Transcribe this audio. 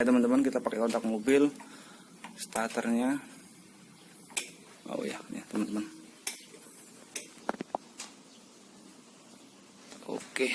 Ya, teman-teman kita pakai kontak mobil starternya. Oh iya, ya teman-teman. Teman-teman oke